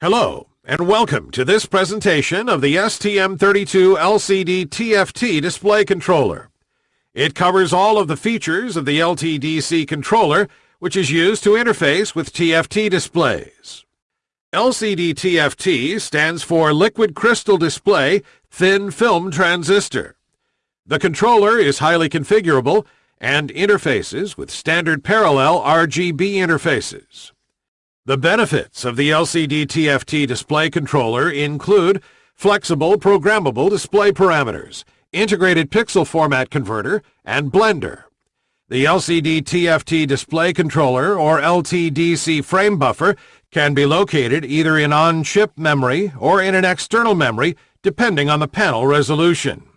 Hello, and welcome to this presentation of the STM32 LCD TFT display controller. It covers all of the features of the LTDC controller, which is used to interface with TFT displays. LCD TFT stands for Liquid Crystal Display Thin Film Transistor. The controller is highly configurable and interfaces with standard parallel RGB interfaces. The benefits of the LCD TFT display controller include flexible programmable display parameters, integrated pixel format converter, and blender. The LCD TFT display controller or LTDC frame buffer can be located either in on-chip memory or in an external memory depending on the panel resolution.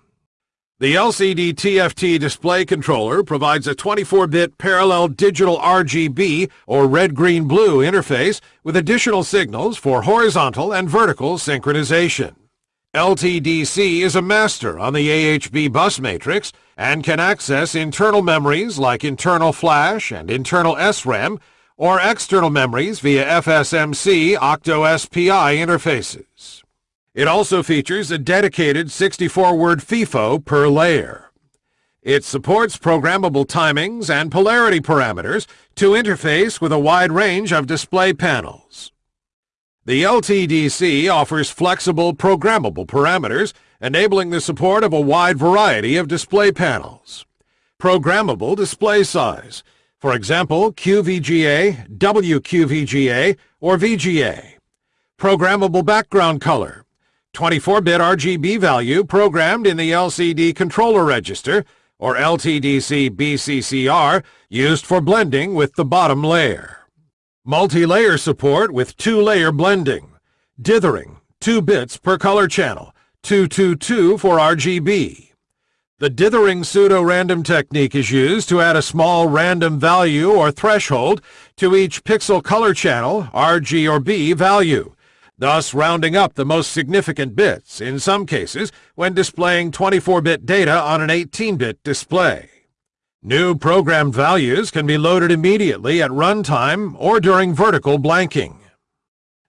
The LCD TFT display controller provides a 24-bit parallel digital RGB or red-green-blue interface with additional signals for horizontal and vertical synchronization. LTDC is a master on the AHB bus matrix and can access internal memories like internal flash and internal SRAM or external memories via FSMC Octo-SPI interfaces. It also features a dedicated 64-word FIFO per layer. It supports programmable timings and polarity parameters to interface with a wide range of display panels. The LTDC offers flexible programmable parameters, enabling the support of a wide variety of display panels. Programmable display size, for example, QVGA, WQVGA, or VGA. Programmable background color, 24-bit RGB value programmed in the LCD controller register, or LTDC BCCR, used for blending with the bottom layer. Multi-layer support with two-layer blending. Dithering, 2 bits per color channel, 222 for RGB. The dithering pseudo-random technique is used to add a small random value or threshold to each pixel color channel, RG or B value, thus rounding up the most significant bits, in some cases, when displaying 24-bit data on an 18-bit display. New programmed values can be loaded immediately at runtime or during vertical blanking.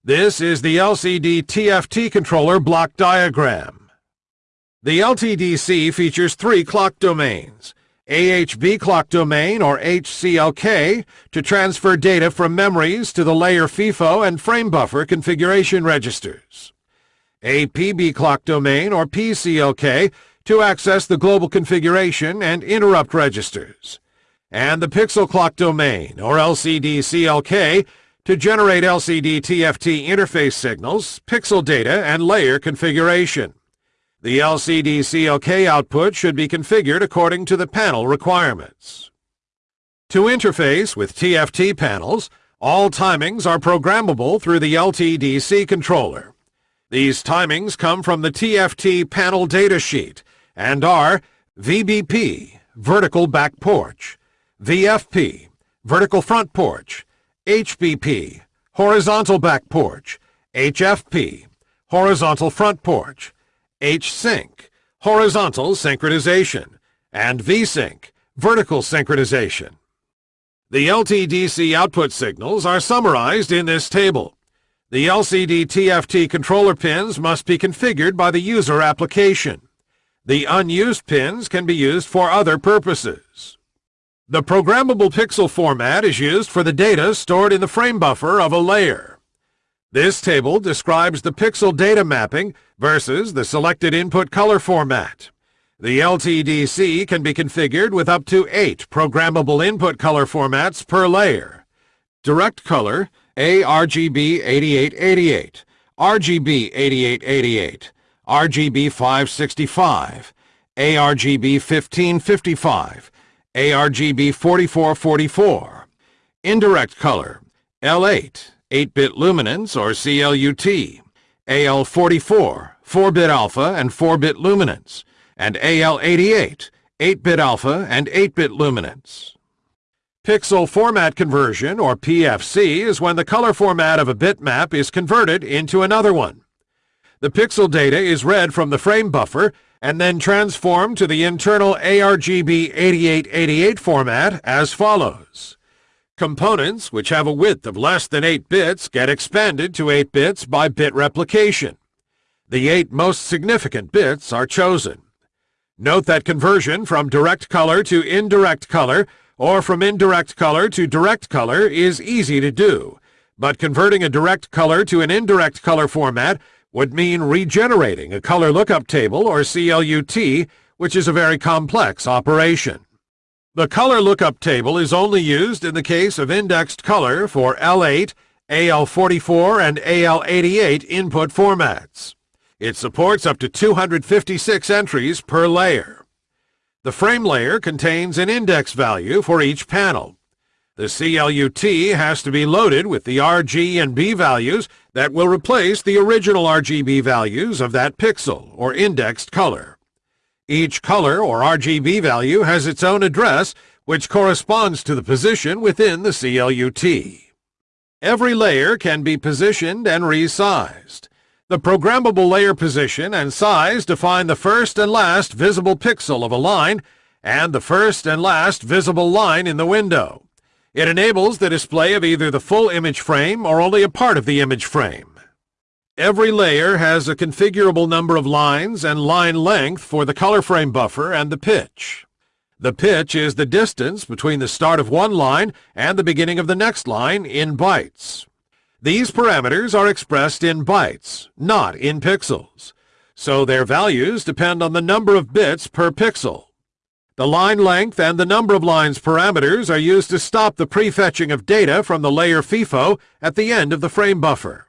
This is the LCD TFT controller block diagram. The LTDC features three clock domains, AHB clock domain or HCLK to transfer data from memories to the layer FIFO and frame buffer configuration registers. APB clock domain or PCLK to access the global configuration and interrupt registers. And the pixel clock domain or LCD CLK to generate LCD TFT interface signals, pixel data, and layer configuration. The LCD CLK output should be configured according to the panel requirements. To interface with TFT panels, all timings are programmable through the LTDC controller. These timings come from the TFT panel datasheet and are VBP, vertical back porch, VFP, vertical front porch, HBP, horizontal back porch, HFP, horizontal front porch, H-Sync, horizontal synchronization, and V-Sync, vertical synchronization. The LTDC output signals are summarized in this table. The LCD TFT controller pins must be configured by the user application. The unused pins can be used for other purposes. The programmable pixel format is used for the data stored in the frame buffer of a layer. This table describes the pixel data mapping versus the selected input color format. The LTDC can be configured with up to eight programmable input color formats per layer. Direct color, ARGB 8888, RGB 8888, RGB 565, ARGB 1555, ARGB 4444. Indirect color, L8, 8-bit luminance or CLUT, AL44, 4-bit alpha and 4-bit luminance, and AL88, 8-bit alpha and 8-bit luminance. Pixel format conversion, or PFC, is when the color format of a bitmap is converted into another one. The pixel data is read from the frame buffer and then transformed to the internal ARGB 8888 format as follows. Components which have a width of less than 8 bits get expanded to 8 bits by bit replication. The eight most significant bits are chosen. Note that conversion from direct color to indirect color or from indirect color to direct color is easy to do, but converting a direct color to an indirect color format would mean regenerating a color lookup table or CLUT, which is a very complex operation. The color lookup table is only used in the case of indexed color for L8, AL44, and AL88 input formats. It supports up to 256 entries per layer. The frame layer contains an index value for each panel. The CLUT has to be loaded with the RG and B values that will replace the original RGB values of that pixel or indexed color. Each color or RGB value has its own address, which corresponds to the position within the CLUT. Every layer can be positioned and resized. The programmable layer position and size define the first and last visible pixel of a line and the first and last visible line in the window. It enables the display of either the full image frame or only a part of the image frame. Every layer has a configurable number of lines and line length for the color frame buffer and the pitch. The pitch is the distance between the start of one line and the beginning of the next line in bytes. These parameters are expressed in bytes, not in pixels, so their values depend on the number of bits per pixel. The line length and the number of lines parameters are used to stop the prefetching of data from the layer FIFO at the end of the frame buffer.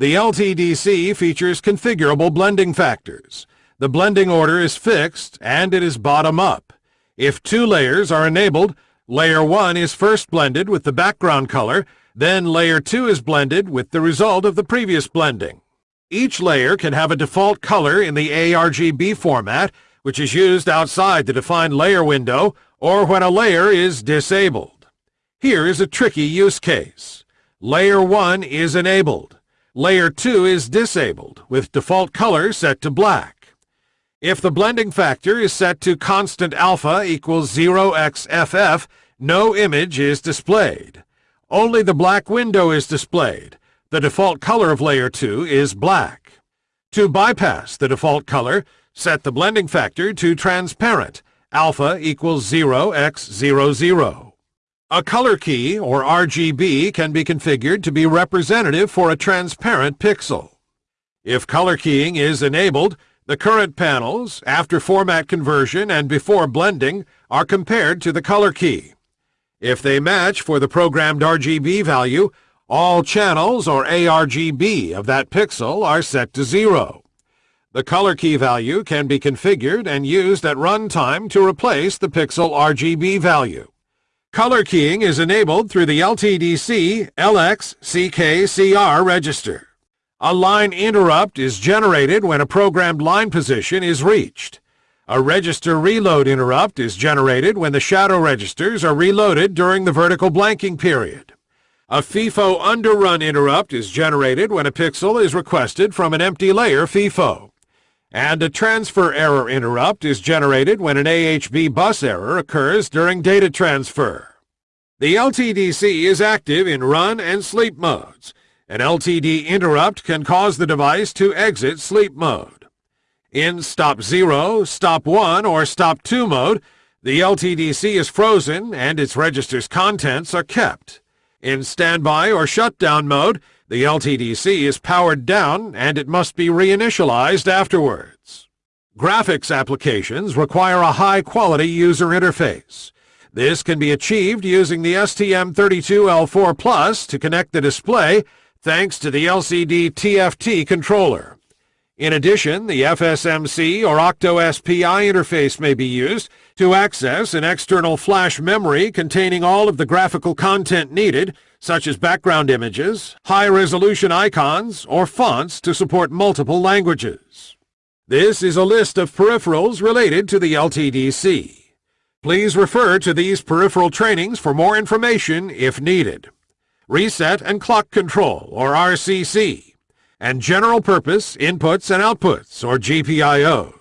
The LTDC features configurable blending factors. The blending order is fixed and it is bottom-up. If two layers are enabled, layer 1 is first blended with the background color, then layer 2 is blended with the result of the previous blending. Each layer can have a default color in the ARGB format, which is used outside the defined layer window or when a layer is disabled. Here is a tricky use case. Layer 1 is enabled. Layer 2 is disabled, with default color set to black. If the blending factor is set to constant alpha equals 0xFF, no image is displayed. Only the black window is displayed. The default color of layer 2 is black. To bypass the default color, set the blending factor to transparent, alpha equals 0x00. A color key, or RGB, can be configured to be representative for a transparent pixel. If color keying is enabled, the current panels, after format conversion and before blending, are compared to the color key. If they match for the programmed RGB value, all channels, or ARGB, of that pixel are set to zero. The color key value can be configured and used at runtime to replace the pixel RGB value. Color keying is enabled through the LTDC LX-CKCR register. A line interrupt is generated when a programmed line position is reached. A register reload interrupt is generated when the shadow registers are reloaded during the vertical blanking period. A FIFO underrun interrupt is generated when a pixel is requested from an empty layer FIFO. And a transfer error interrupt is generated when an AHB bus error occurs during data transfer. The LTDC is active in run and sleep modes. An LTD interrupt can cause the device to exit sleep mode. In stop 0, stop 1, or stop 2 mode, the LTDC is frozen and its register's contents are kept. In standby or shutdown mode, the LTDC is powered down and it must be reinitialized afterwards. Graphics applications require a high-quality user interface. This can be achieved using the STM32L4 Plus to connect the display thanks to the LCD TFT controller. In addition, the FSMC or Octo-SPI interface may be used to access an external flash memory containing all of the graphical content needed, such as background images, high-resolution icons, or fonts to support multiple languages. This is a list of peripherals related to the LTDC. Please refer to these peripheral trainings for more information if needed. Reset and Clock Control, or RCC and general purpose inputs and outputs, or GPIOs.